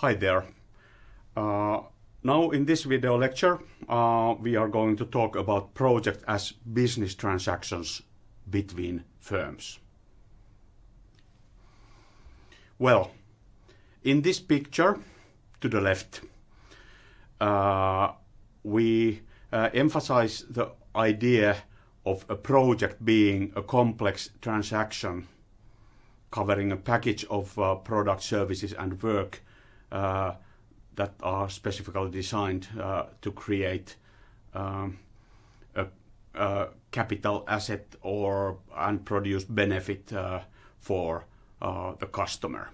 Hi there. Uh, now in this video lecture uh, we are going to talk about project as business transactions between firms. Well, in this picture to the left uh, we uh, emphasize the idea of a project being a complex transaction covering a package of uh, product, services and work that are specifically designed uh, to create um, a, a, capital asset or and produce benefit uh, for uh, the customer.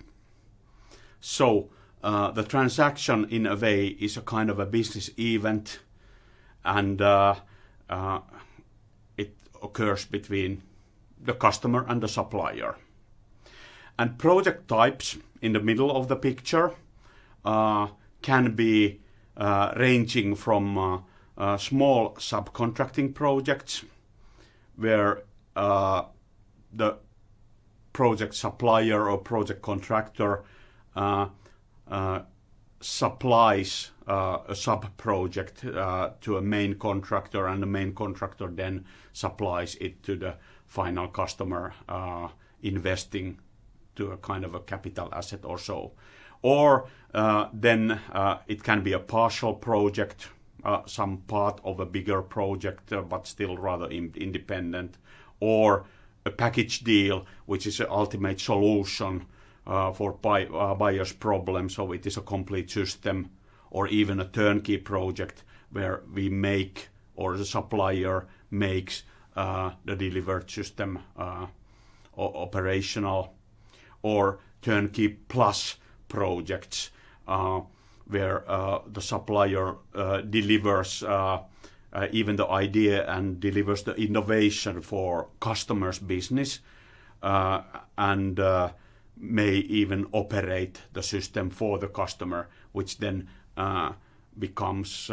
So uh, the transaction in a way is a kind of a business event and it occurs between the customer and the supplier. And project types in the middle of the picture uh, can be uh, ranging from uh, uh small subcontracting projects where uh, the project supplier or project contractor uh, supplies a sub-project to a main contractor and the main contractor then supplies it to the final customer investing to a kind of a capital asset or so. Or uh, then uh, it can be a partial project, uh, some part of a bigger project, but still rather in independent, or a package deal, which is an ultimate solution for buy buyer's problem. So it is a complete system, or even a turnkey project where we make or the supplier makes the delivered system operational or turnkey plus projects uh, where uh, the supplier uh, delivers uh, uh, even the idea and delivers the innovation for customers' business uh, and may even operate the system for the customer, which then becomes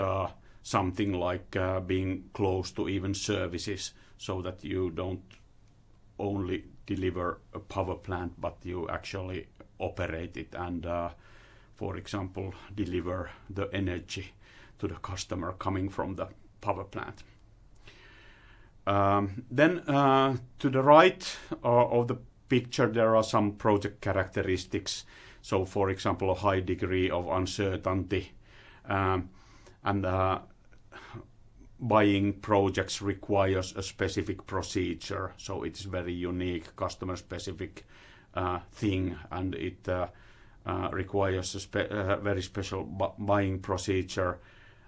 something like being close to even services so that you don't only deliver a power plant, but you actually operate it and, uh, for example, deliver the energy to the customer coming from the power plant. Um, then uh, to the right uh, of the picture there are some project characteristics. So for example a high degree of uncertainty um, and uh, buying projects requires a specific procedure, so it's very unique, customer-specific uh, thing, and it uh, uh, requires a spe very special bu buying procedure,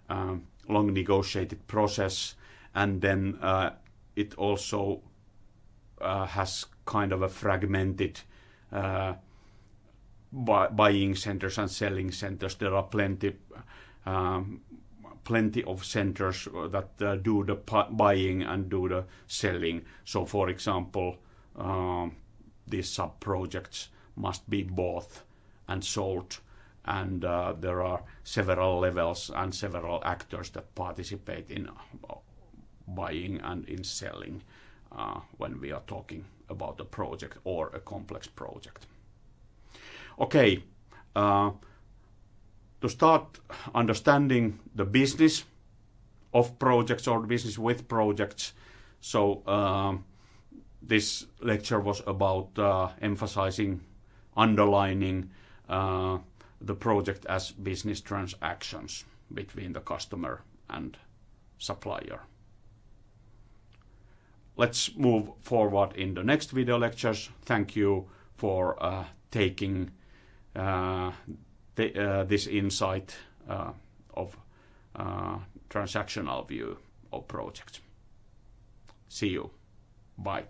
um, long negotiated process, and then it also has kind of a fragmented bu buying centers and selling centers. There are plenty um, plenty of centers that uh, do the buying and do the selling. So, for example, um, these sub-projects must be bought and sold and uh, there are several levels and several actors that participate in uh, buying and in selling uh, when we are talking about a project or a complex project. Okay, uh, to start understanding the business of projects or business with projects. So um, this lecture was about uh, emphasizing, underlining uh, the project as business transactions between the customer and supplier. Let's move forward in the next video lectures. Thank you for uh, taking uh, uh, this insight uh, of uh, transactional view of projects. See you. Bye.